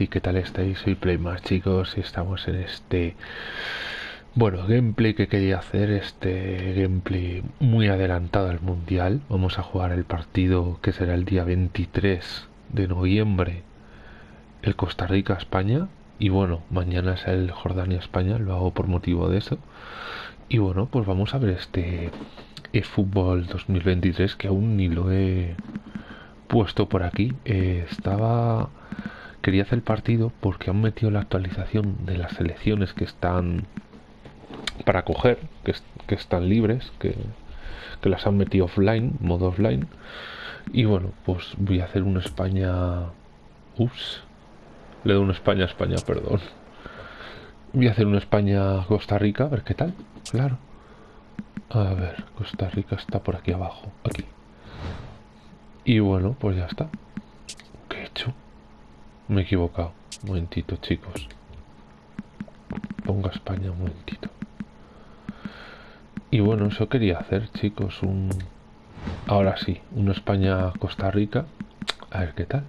y qué tal estáis, soy Playmas chicos y estamos en este, bueno, gameplay que quería hacer, este gameplay muy adelantado al mundial, vamos a jugar el partido que será el día 23 de noviembre, el Costa Rica-España y bueno, mañana es el Jordania-España, lo hago por motivo de eso y bueno, pues vamos a ver este eFootball 2023 que aún ni lo he puesto por aquí. Eh, estaba. Quería hacer partido porque han metido la actualización de las selecciones que están para coger, que, están libres, que, las han metido offline, modo offline. Y bueno, pues voy a hacer una España. Ups, le doy una España España, perdón. Voy a hacer una España Costa Rica, a ver qué tal. Claro. A ver, Costa Rica está por aquí abajo, aquí. Y bueno, pues ya está. Me he equivocado. Un momentito, chicos. Ponga España un momentito. Y bueno, eso quería hacer, chicos. Un... Ahora sí, una España-Costa Rica. A ver qué tal.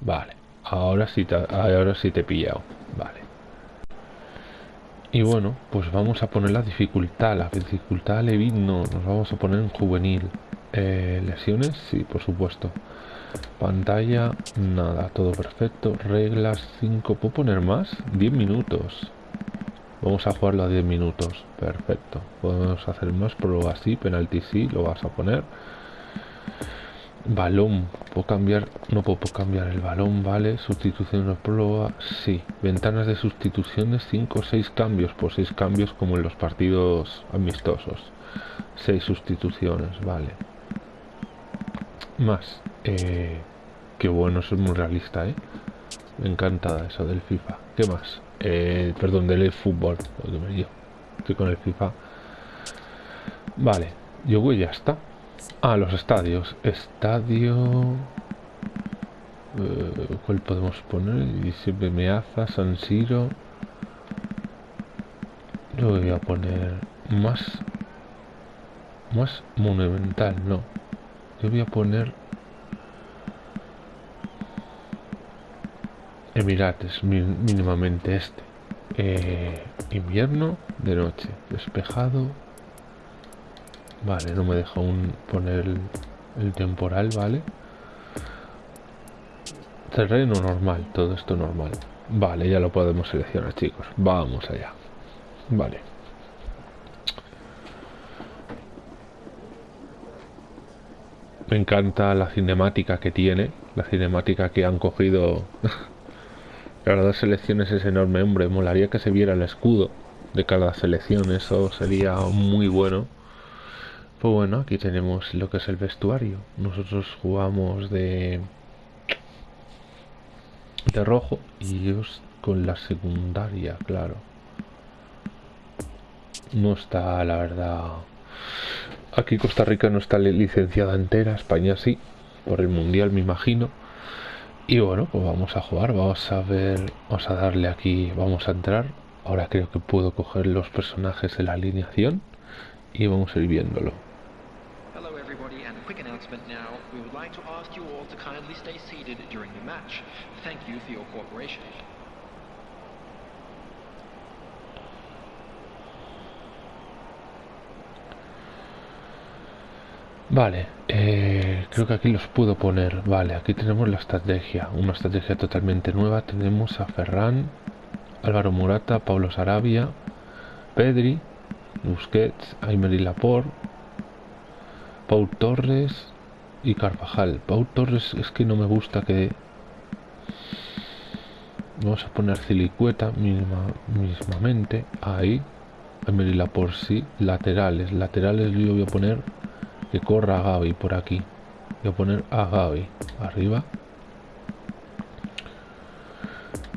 Vale. Ahora sí te, ahora sí te he pillado. Vale. Y bueno, pues vamos a poner la dificultad. La dificultad Levin no, nos vamos a poner en juvenil. Eh, lesiones, sí, por supuesto. Pantalla, nada, todo perfecto. Reglas 5, ¿puedo poner más? 10 minutos. Vamos a jugarlo a 10 minutos. Perfecto. Podemos hacer más, pero así, penalti sí, lo vas a poner. Balón, puedo cambiar, no puedo cambiar el balón, vale. Sustitución de prueba, sí. Ventanas de sustituciones, 5 o 6 cambios, por 6 cambios como en los partidos amistosos. 6 sustituciones, vale. Más, eh, qué bueno, es muy realista, ¿eh? Me encanta eso del FIFA. ¿Qué más? Eh, perdón, del fútbol. Estoy con el FIFA. Vale, yo voy ya está. Ah, los estadios. Estadio... Eh, ¿Cuál podemos poner? Y siempre San Siro. Yo voy a poner más... Más monumental, no. Yo voy a poner... Emirates, mínimamente este. Eh, invierno de noche, despejado, Vale, no me deja un poner el, temporal, ¿vale? Terreno normal, todo esto normal. Vale, ya lo podemos seleccionar, chicos. Vamos allá. Vale. Me encanta la cinemática que tiene. La cinemática que han cogido. Las dos selecciones es enorme, hombre. Molaría que se viera el escudo de cada selección. Eso sería muy bueno. Pues bueno, aquí tenemos lo que es el vestuario. Nosotros jugamos de de rojo y ellos con la secundaria, claro. No está, la verdad. Aquí Costa Rica no está licenciada entera, España sí, por el mundial me imagino. Y bueno, pues vamos a jugar, vamos a ver, vamos a darle aquí, vamos a entrar. Ahora creo que puedo coger los personajes de la alineación y vamos a ir viéndolo. match. Vale, eh, creo que aquí los puedo poner. Vale, aquí tenemos la estrategia, una estrategia totalmente nueva. Tenemos a Ferran, Álvaro Murata, Pablo Sarabia, Pedri, Busquets, Aymer Laporte, Paul Torres, y Carvajal. Pau Torres es que no me gusta que... Vamos a poner Silicueta misma, mismamente. Ahí. la por sí. Laterales. Laterales yo voy a poner que corra Gaby por aquí. Voy a poner a Gaby. Arriba.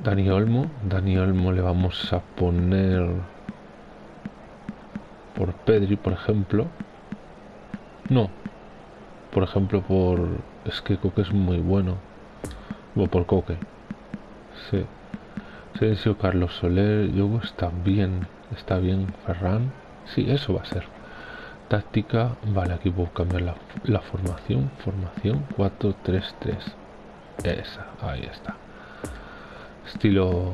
Dani Olmo. Dani Olmo le vamos a poner por Pedri, por ejemplo. No. Por ejemplo, por... Es que Coque es muy bueno. O por Coque. Sí. Sergio Carlos Soler. Yo está bien. Está bien. Ferran. Sí, eso va a ser. Táctica. Vale, aquí puedo cambiar la, formación. Formación 4-3-3. Esa. Ahí está. Estilo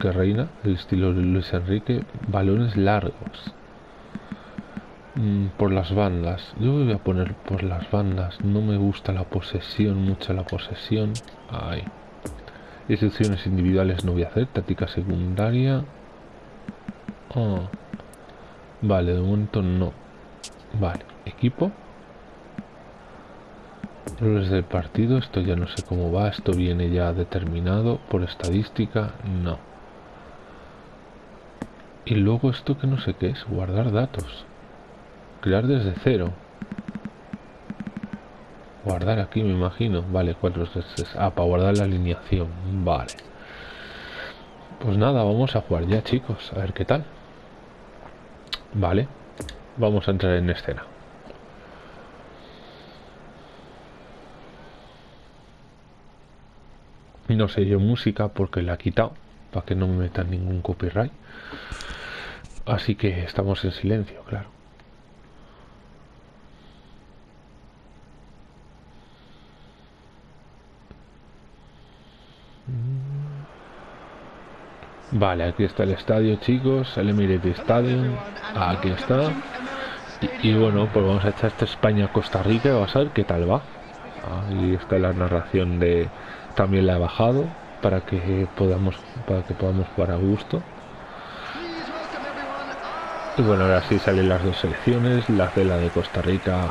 que reina. El estilo Luis Enrique. Balones largos. Mm, por las bandas. Yo voy a poner por las bandas. No me gusta la posesión, mucho la posesión. Ahí. Instrucciones individuales no voy a hacer. Táctica secundaria. Oh. Vale, de momento no. Vale, equipo. Roles del partido. Esto ya no sé cómo va. Esto viene ya determinado por estadística. No. Y luego esto que no sé qué es. Guardar datos. Crear desde cero. Guardar aquí, me imagino. Vale, cuatro veces. Ah, para guardar la alineación. Vale. Pues nada, vamos a jugar ya, chicos. A ver qué tal. Vale. Vamos a entrar en escena. No sé yo música porque la he quitado. Para que no me metan ningún copyright. Así que estamos en silencio, claro. Vale, aquí está el estadio, chicos. El Emirate Stadium. Aquí está. Y, bueno, pues vamos a echar esta España-Costa Rica. Vamos a ver qué tal va. Ahí está la narración de... También la he bajado para que podamos para que podamos jugar a gusto. Y bueno, ahora sí salen las dos selecciones. La de la de Costa Rica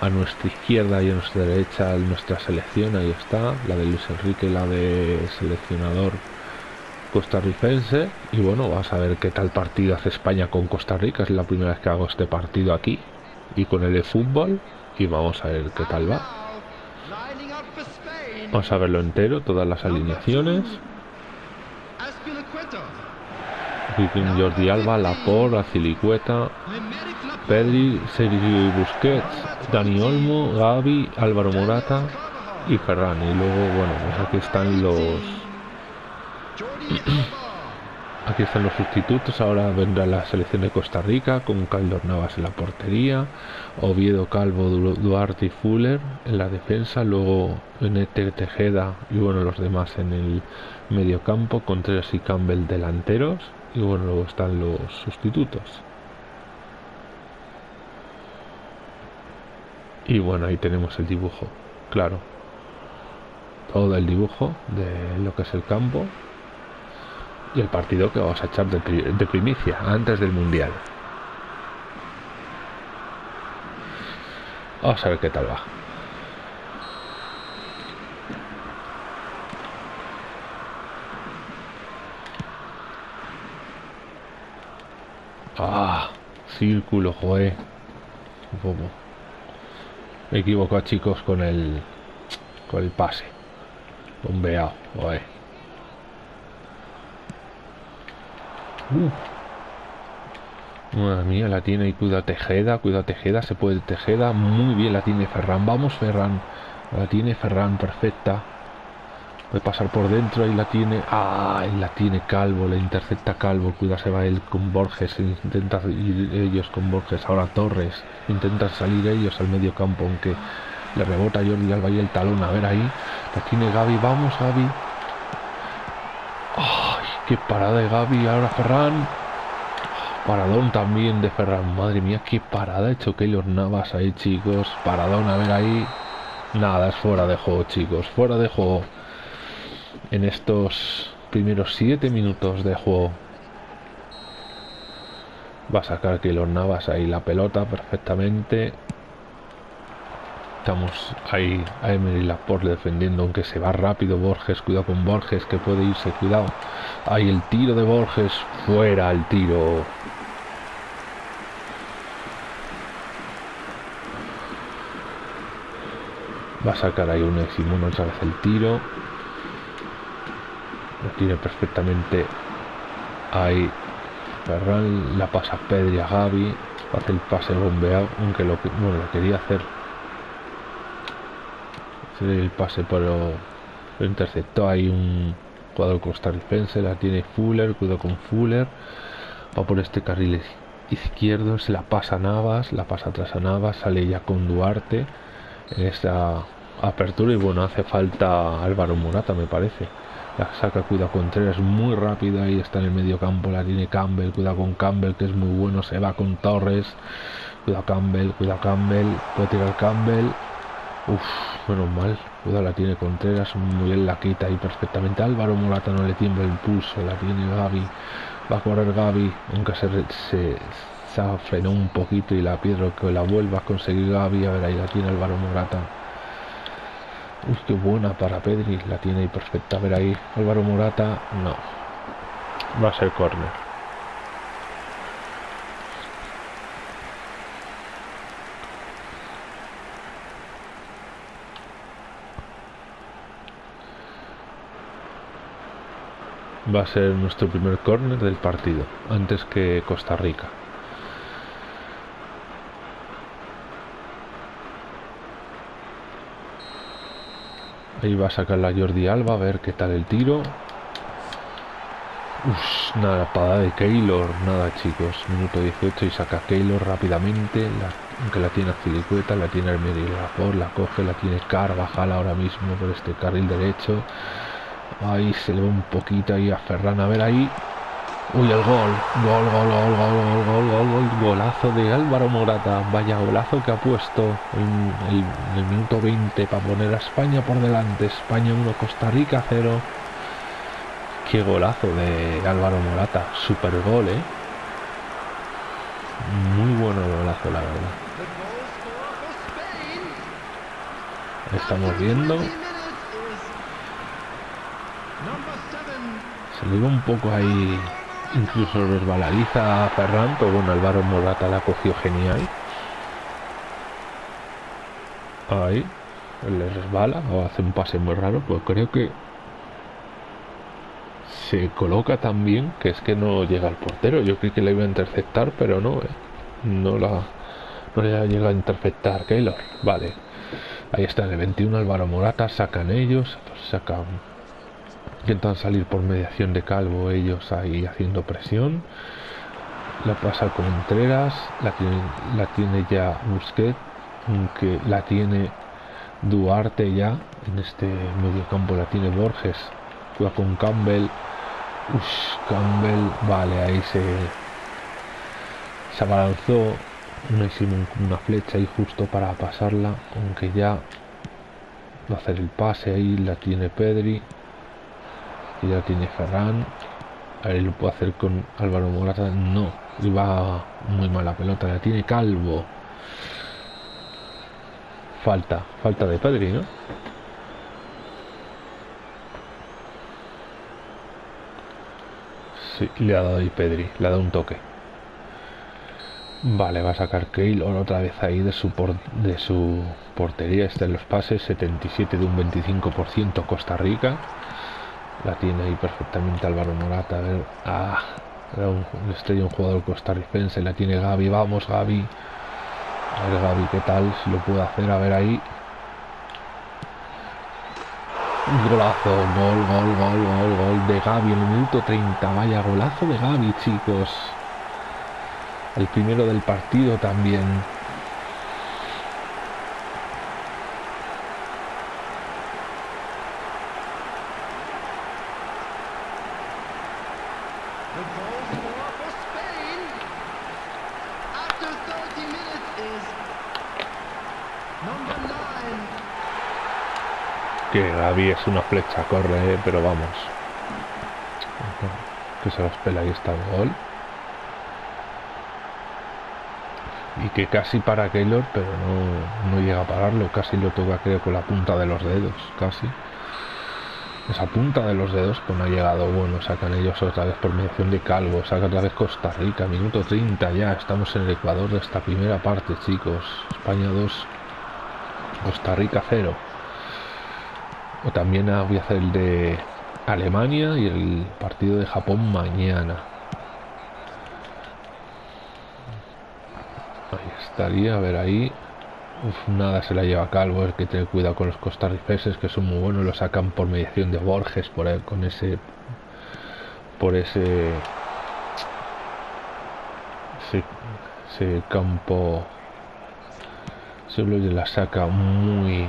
a nuestra izquierda y a nuestra derecha nuestra selección. Ahí está. La de Luis Enrique, la de seleccionador costarricense y bueno, vas a ver qué tal partido hace España con Costa Rica, es la primera vez que hago este partido aquí y con el de fútbol y vamos a ver qué tal va. Vamos a verlo entero, todas las alineaciones. Jordi Alba, Laporte, Acilicueta, Pedri, Sergio Busquets, Dani Olmo, Gaby, Álvaro Morata y Ferran. Y luego, bueno, pues aquí están los Aquí están los sustitutos, ahora vendrá la selección de Costa Rica con Caldor Navas en la portería, Oviedo, Calvo, Duarte y Fuller en la defensa, luego Nete Tejeda y bueno los demás en el medio campo, Contreras y Campbell delanteros y bueno luego están los sustitutos. Y bueno ahí tenemos el dibujo, claro, todo el dibujo de lo que es el campo y el partido que vamos a echar de, primicia antes del mundial. Vamos a ver qué tal va. Ah, círculo, joe. Me equivoco, chicos, con el con el pase. Bombeado, Madre mía, la tiene y cuida Tejeda, cuida Tejeda, se puede Tejeda, muy bien la tiene Ferran, vamos Ferran, la tiene Ferran, perfecta, puede pasar por dentro, ahí la tiene, ah, la tiene Calvo, la intercepta Calvo, cuida se va él con Borges, intenta ir ellos con Borges, ahora Torres, intentan salir ellos al medio campo, aunque le rebota Jordi Alba y el talón, a ver ahí, la tiene Gaby, vamos Gaby, Qué parada de Gaby, ahora Ferran. Paradón también de Ferran. Madre mía, qué parada ha hecho Keylor Navas ahí, chicos. Paradón, a ver ahí. Nada, es fuera de juego, chicos. Fuera de juego. En estos primeros 7 minutos de juego. Va a sacar Keylor Navas ahí la pelota perfectamente. Estamos ahí a Emery Laporte defendiendo, aunque se va rápido Borges. Cuidado con Borges, que puede irse. Cuidado. Ahí el tiro de Borges. Fuera el tiro. Va a sacar ahí un Simón otra vez el tiro. Lo tiene perfectamente ahí. Ferran la pasa Pedri a Gaby. Hace el pase bombeado, aunque lo, bueno, lo quería hacer. El pase, pero lo interceptó ahí un jugador costarricense. La tiene Fuller, cuidado con Fuller. Va por este carril izquierdo, se la pasa Navas, la pasa atrás a Navas, sale ya con Duarte en esta apertura y bueno, hace falta Álvaro Morata me parece. La saca, cuida Contreras muy rápida y está en el medio campo, la tiene Campbell, cuida con Campbell que es muy bueno, se va con Torres, cuida Campbell, cuida Campbell, puede tirar Campbell, uff, menos mal, cuida la tiene Contreras, muy bien la quita y perfectamente Álvaro Morata no le tiembla el pulso, la tiene Gaby, va a correr Gaby, aunque se, se, se frenó un poquito y la piedra que la vuelva a conseguir Gaby, a ver ahí la tiene Álvaro Morata Uy, qué buena para Pedri. La tiene ahí perfecta. A ver ahí. Álvaro Morata. No. Va a ser córner. Va a ser nuestro primer córner del partido. Antes que Costa Rica. Ahí va a sacar la Jordi Alba, a ver qué tal el tiro. Uf, nada, parada de Keylor, nada chicos. Minuto 18 y saca Keylor rápidamente. aunque la tiene Filicueta, la tiene por la coge, la tiene Carvajal ahora mismo por este carril derecho. Ahí se le va un poquito ahí a Ferran, a ver ahí. Uy, el gol. Gol, gol, gol, gol, gol, gol, gol, gol. Golazo de Álvaro Morata. Vaya golazo que ha puesto en el, minuto 20 para poner a España por delante. España 1, Costa Rica 0. Qué golazo de Álvaro Morata. Super gol, ¿eh? Muy bueno golazo, la verdad. Estamos viendo. Se le iba un poco ahí Incluso resbaladiza a Ferran, pero bueno, Álvaro Morata la cogió genial. Ahí, le resbala o hace un pase muy raro, pues creo que se coloca tan bien que es que no llega al portero. Yo creí que la iba a interceptar, pero no, eh. no la no le llega a interceptar Keylor. Vale, ahí está el 21 Álvaro Morata, sacan ellos, sacan Intentan salir por mediación de Calvo ellos ahí haciendo presión. La pasa con Contreras, la tiene, la tiene ya Busquet, aunque la tiene Duarte ya en este medio campo, la tiene Borges, juega con Campbell. Uf, Campbell, vale, ahí se, se abalanzó, no hicimos una flecha ahí justo para pasarla, aunque ya va a hacer el pase ahí, la tiene Pedri ya tiene Ferran. A ver, lo puede hacer con Álvaro Morata. No, iba muy mala pelota. La tiene Calvo. Falta, falta de Pedri, ¿no? Sí, le ha dado ahí Pedri, le ha dado un toque. Vale, va a sacar Keylor otra vez ahí de su, de su portería. Está en los pases, 77 de un 25% Costa Rica. La tiene ahí perfectamente Álvaro Morata. A ver, ah, era un, estrella, un jugador costarricense. La tiene Gaby. Vamos, Gaby. A ver, Gaby, ¿qué tal? Si lo puedo hacer. A ver ahí. Golazo. Gol, gol, gol, gol, gol de Gaby el minuto 30. Vaya golazo de Gaby, chicos. El primero del partido también. Que Gaby es una flecha, corre, pero vamos. Que se los pela y está el gol. Y que casi para Keylor, pero no, llega a pararlo. Casi lo toca creo con la punta de los dedos, casi. Esa punta de los dedos pues no ha llegado. Bueno, sacan ellos otra vez por mediación de Calvo. Saca otra vez Costa Rica. Minuto 30 ya. Estamos en el Ecuador de esta primera parte, chicos. España 2. Costa Rica 0. O también voy a hacer el de Alemania y el partido de Japón mañana. Ahí estaría, a ver ahí. Nada se la lleva Calvo, hay que tener cuidado con los costarricenses que son muy buenos, lo sacan por mediación de Borges, por ahí, con ese por ese ese, campo le la saca muy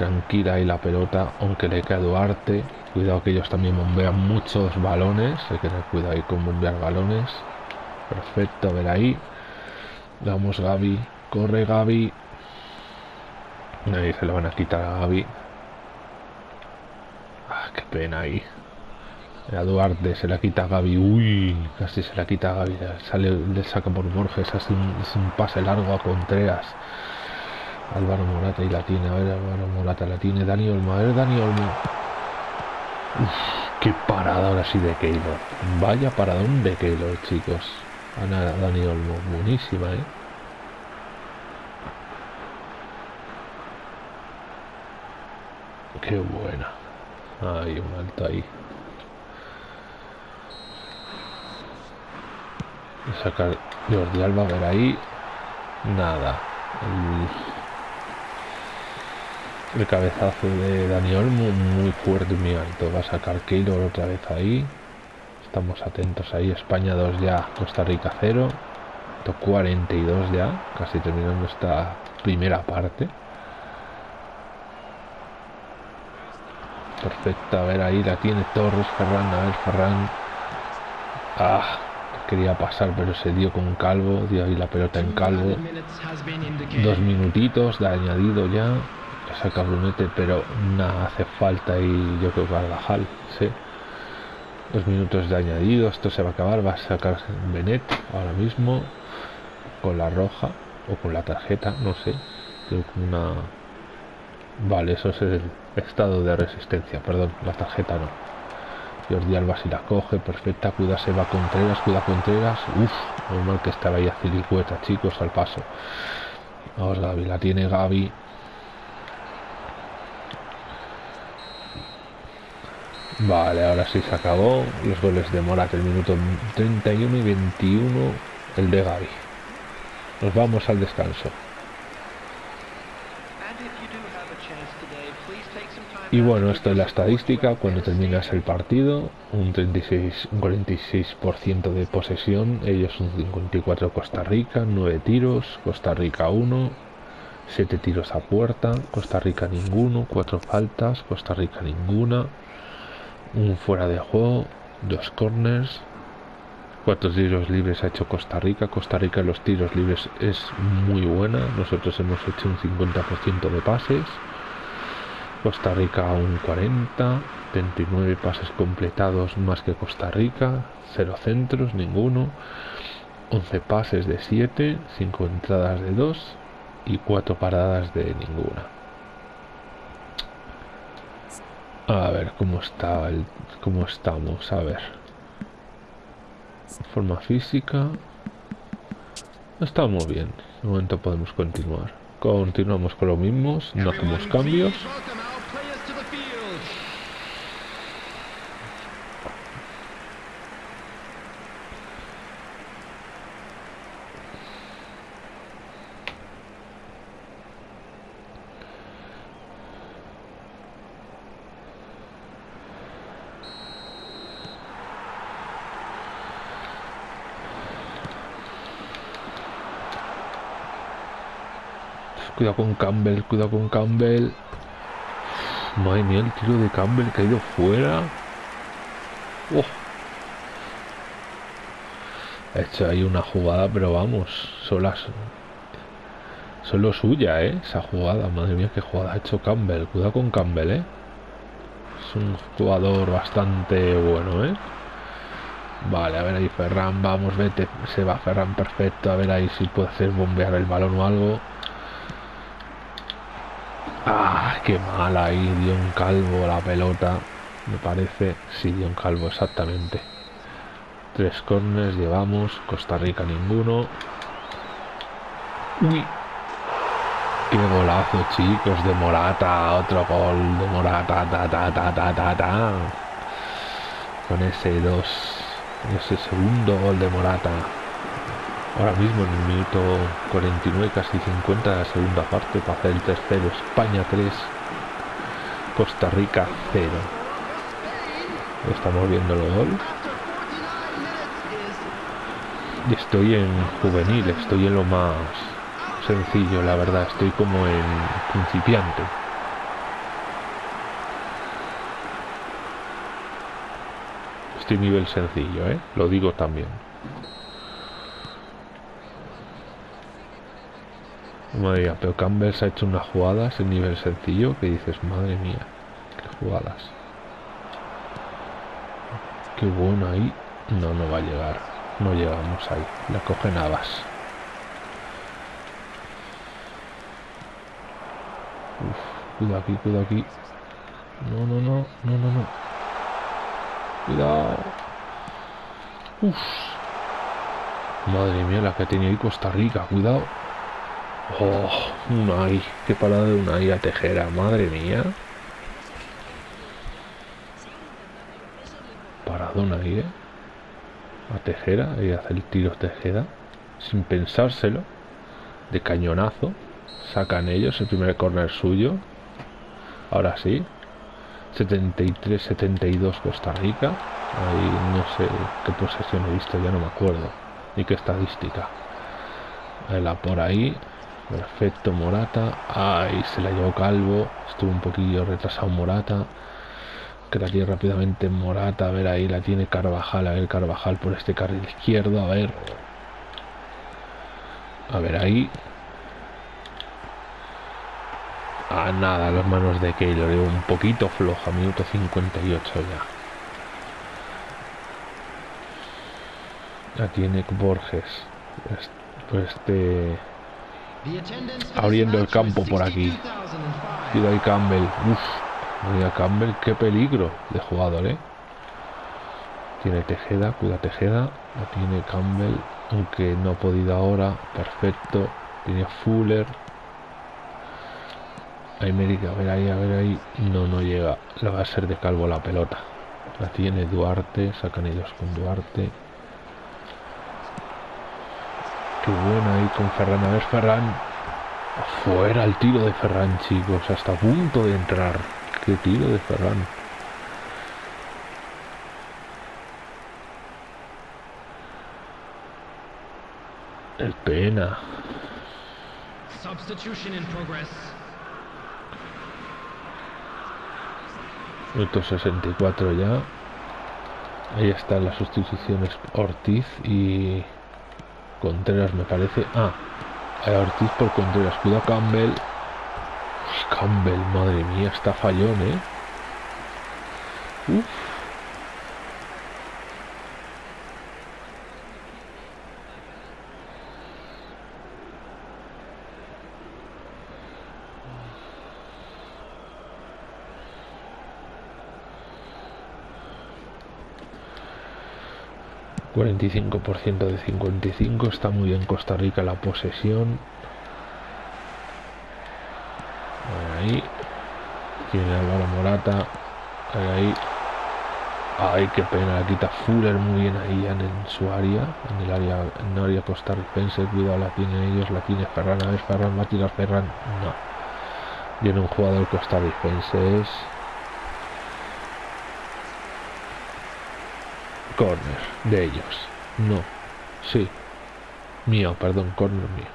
tranquila y la pelota aunque le queda Duarte cuidado que ellos también bombean muchos balones hay que tener cuidado ahí con bombear balones perfecto a ver ahí vamos Gaby corre Gaby ahí se lo van a quitar a Gaby ah, qué pena ahí a Duarte se la quita a Gaby. Uy, casi se la quita a Gaby. Sale, le saca por Borges. Hace un, un pase largo a Contreras. Álvaro Morata y la tiene. A ver, Álvaro Morata la tiene. Dani Olmo. A ver, Dani Olmo. Qué parada ahora sí de Keylor. Vaya paradón de Keylor, chicos. Ana Dani Olmo. Buenísima, ¿eh? Qué buena. Hay un alto ahí. sacar Jordi Alba, a ver ahí. Nada. Cabezazo de Daniel muy, muy fuerte y muy alto. Va a sacar Keylor otra vez ahí. Estamos atentos ahí. España 2 ya, Costa Rica 0. 42 ya, casi terminando esta primera parte. Perfecta, a ver ahí la tiene Torres, Ferran, a ver Ferran. Ah, quería pasar, pero se dio con Calvo, dio ahí la pelota en Calvo. Dos minutitos de añadido ya, saca Brunete, pero nada hace falta y yo creo que Carvajal, sí. Dos minutos de añadido, esto se va a acabar, va a sacar Benet ahora mismo con la roja o con la tarjeta, no sé, una... Vale, eso es el estado de resistencia, perdón, la tarjeta no. Jordi Alba si la coge, perfecta, cuida se va Contreras, cuida Contreras, uff, normal que estaba ahí a cilicueta, chicos, al paso. Vamos Gaby, la tiene Gaby. Vale, ahora sí se acabó. Los goles de Morat, el minuto 31 y 21, el de Gaby. Nos vamos al descanso. Y bueno, esto es la estadística. Cuando terminas el partido, un 36, un 46% de posesión, ellos un 54 Costa Rica, 9 tiros, Costa Rica 1, 7 tiros a puerta, Costa Rica ninguno, 4 faltas, Costa Rica ninguna, un fuera de juego, 2 corners, 4 tiros libres ha hecho Costa Rica. Costa Rica los tiros libres es muy buena. Nosotros hemos hecho un 50% de pases. Costa Rica un 40, 29 pases completados más que Costa Rica, 0 centros, ninguno, 11 pases de 7, 5 entradas de 2 y 4 paradas de ninguna. A ver cómo está el, cómo estamos, a ver. Forma física. Estamos bien. De momento podemos continuar. Continuamos con lo mismo, no hacemos cambios. Cuidado con Campbell, cuidado con Campbell. Madre mía, el tiro de Campbell que ha ido fuera. Oh. Hecho ahí una jugada, pero vamos, solo, solo suya, ¿eh? Esa jugada, madre mía, qué jugada ha hecho Campbell. Cuidado con Campbell, ¿eh? Es un jugador bastante bueno, ¿eh? Vale, a ver ahí Ferran, vamos, vete, se va Ferran perfecto, a ver ahí si puede hacer bombear el balón o algo. Ah, qué mal ahí, dio un calvo la pelota. Me parece, sí, dio un calvo exactamente. Tres corners llevamos, Costa Rica ninguno. Uy. Qué golazo, chicos, de Morata. Otro gol de Morata. Ta, ta, ta, ta, ta, ta. Con ese 2. Ese segundo gol de Morata. Ahora mismo en el minuto 49, casi 50 de la segunda parte, para hacer el tercero. España 3, Costa Rica 0. Estamos viendo el gol. Y estoy en juvenil, estoy en lo más sencillo, la verdad. Estoy como en principiante. Estoy nivel sencillo, ¿eh? Lo digo también. Madre mía, pero Campbell ha hecho unas jugadas en nivel sencillo que dices, madre mía, qué jugadas. Qué bueno ahí. No, no va a llegar. No llegamos ahí. La coge Navas. Uf, cuidado aquí, cuidado aquí. No, no, no, no, no, no. Cuidado. Uf. Madre mía, la que tenía ahí Costa Rica, cuidado. Oh, Unai, qué parada de Unai a Tejera, madre mía. Paradona ahí, ¿eh? A Tejera, y hace el tiro Tejera, sin pensárselo, de cañonazo. Sacan ellos el primer corner suyo. Ahora sí. 73-72 Costa Rica. Ahí no sé qué posesión he visto, ya no me acuerdo. Ni qué estadística. La por ahí. Perfecto, Morata. Ay, se la llevó Calvo. Estuvo un poquillo retrasado Morata. Que la tiene rápidamente Morata. A ver, ahí la tiene Carvajal. A ver, Carvajal por este carril izquierdo. A ver. A ver, ahí. A nada, las manos de Keylor. Un poquito floja. Minuto 58 ya. La tiene Borges. Pues este abriendo el campo por aquí. Cuidado ahí Campbell. Uf, mira Campbell, qué peligro de jugador, ¿eh? Tiene Tejeda, cuida Tejeda. Lo tiene Campbell, aunque no ha podido ahora. Perfecto. Tiene Fuller. América, a ver ahí, a ver ahí. No, no llega. Le va a ser de calvo la pelota. La tiene Duarte. Sacan ellos con Duarte. Qué buena ahí con Ferran. A ver, Ferran. Fuera el tiro de Ferran, chicos. Hasta a punto de entrar. Qué tiro de Ferran. El pena. Minuto 64 ya. Ahí están las sustituciones Ortiz y Contreras me parece. Ah, hay Ortiz por Contreras. Cuidado Campbell. Campbell, madre mía, está fallón, ¿eh? Uf. 45% de 55 está muy bien Costa Rica la posesión. Ahí. Tiene Álvaro Morata. Ahí ay qué pena la quita Fuller muy bien ahí en, su área en el área en área costarricense. Cuidado la tienen ellos la tiene Ferran. A ver Ferran va a tirar Ferran. No. Viene un jugador costarricense es corner de ellos. No. Sí. Mío, perdón, corner mío.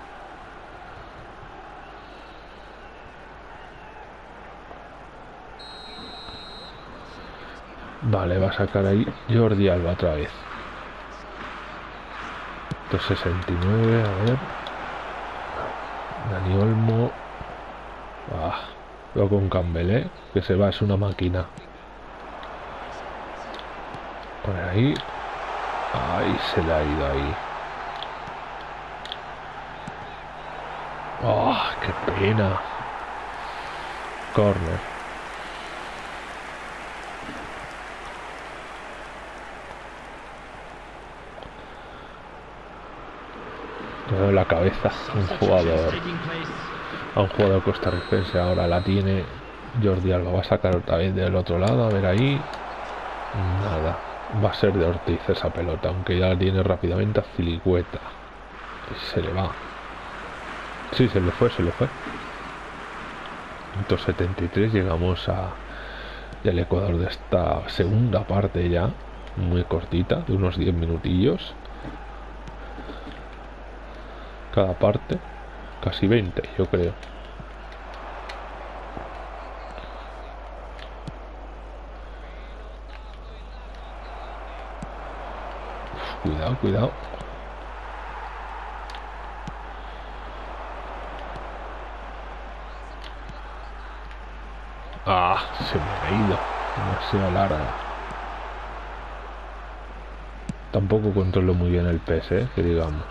Vale, va a sacar ahí Jordi Alba otra vez. 269, a ver. Dani Olmo. Ah, lo con Campbell, ¿eh? Que se va, es una máquina. Por ahí. Ay, se le ha ido ahí. ¡Oh, qué pena! Corner. la cabeza un jugador a un jugador costarricense. Ahora la tiene Jordi Alba. Va a sacar otra vez del otro lado. A ver ahí. Nada. Va a ser de Ortiz esa pelota. Aunque ya la tiene rápidamente a Filicueta. Se le va. Sí, se le fue, se le fue. 173 llegamos a el Ecuador de esta segunda parte ya muy cortita de unos 10 minutillos cada parte casi 20 yo creo cuidado cuidado Ah, se me ha ido. Demasiado larga. Tampoco controlo muy bien el PS, ¿eh? que digamos.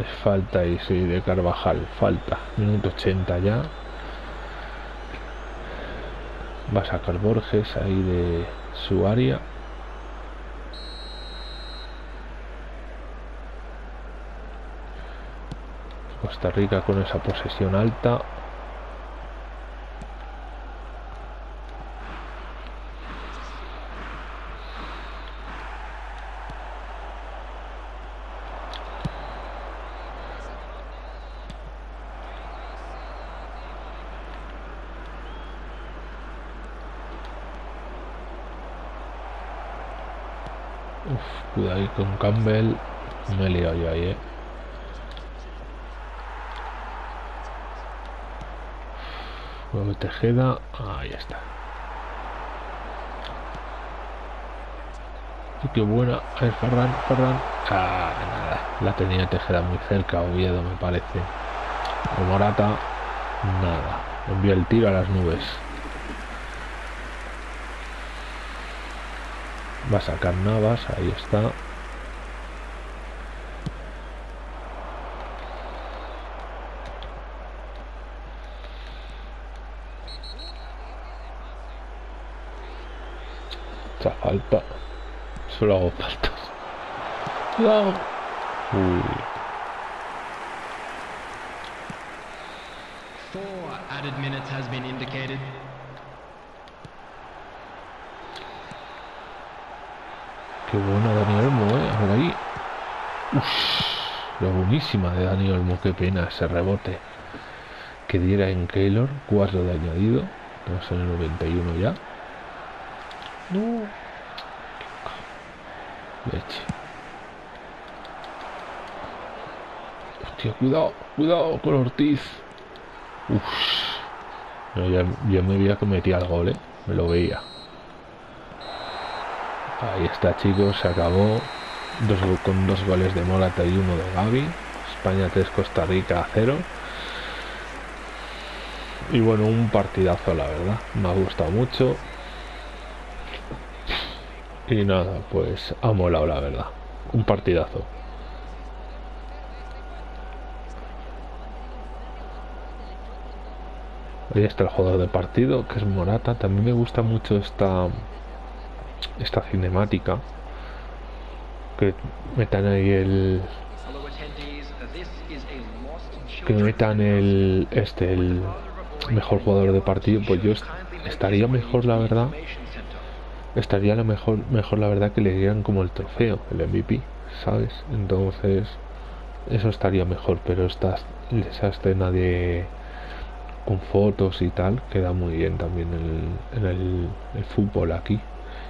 Es falta y sí, de Carvajal. Falta. Minuto 80 ya. Va a sacar Borges ahí de su área. Costa Rica con esa posesión alta. Uf, cuidado ahí con Campbell. Me he liado yo ahí, eh. Tejeda. Ahí está. Y qué buena. A ver, Ferran, Ferran. Ah, nada. La tenía Tejeda muy cerca, Oviedo, me parece. O Morata. Nada. Envió el tiro a las nubes. Va a sacar Navas. Ahí está. falta. Solo hago faltas. No. Uy. Four added minutes has been indicated. Qué buena Dani Olmo, eh. A ver ahí. Uf, la buenísima de Dani Olmo. Qué pena ese rebote que diera en Keylor. 4 de añadido. Estamos en el 91 ya. No. Leche. Hostia, cuidado, cuidado con Ortiz. Uf. No, ya, ya, me veía que metía el gol, ¿eh? Me lo veía. Ahí está, chicos, se acabó. Con dos goles de Morata y uno de Gaby. España 3, Costa Rica 0. Y bueno, un partidazo, la verdad. Me ha gustado mucho. Y nada, pues ha molado la verdad. Un partidazo. Ahí está el jugador de partido, que es Morata. También me gusta mucho esta esta cinemática. Que metan ahí el que metan el este el mejor jugador de partido, pues yo estaría mejor la verdad estaría lo mejor, mejor la verdad que le dieran como el trofeo, el MVP, ¿sabes? Entonces, eso estaría mejor, pero esta, esa escena de con fotos y tal queda muy bien también en, el, el, fútbol aquí.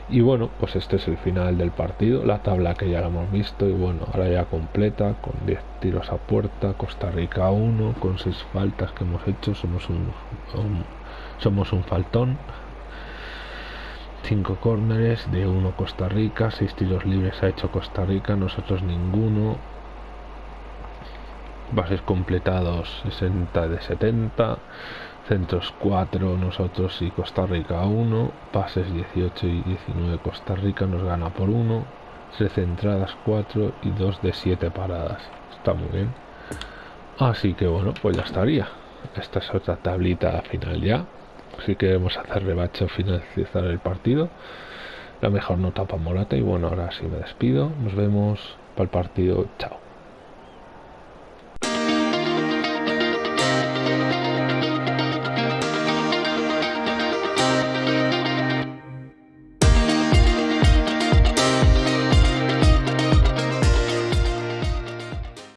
Y bueno, pues este es el final del partido, la tabla que ya la hemos visto y bueno, ahora ya completa con 10 tiros a puerta, Costa Rica 1, con 6 faltas que hemos hecho, somos un, un somos un faltón. 5 córneres de 1 Costa Rica, 6 tiros libres ha hecho Costa Rica, nosotros ninguno. Bases completados 60 de 70, centros 4 nosotros y Costa Rica 1, pases 18 y 19 Costa Rica nos gana por 1, 13 entradas 4 y 2 de 7 paradas. Está muy bien. Así que bueno, pues ya estaría. Esta es otra tablita final ya si queremos hacer rebache o finalizar el partido la mejor nota para Morata y bueno, ahora sí me despido. Nos vemos para el partido. Chao.